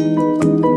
Música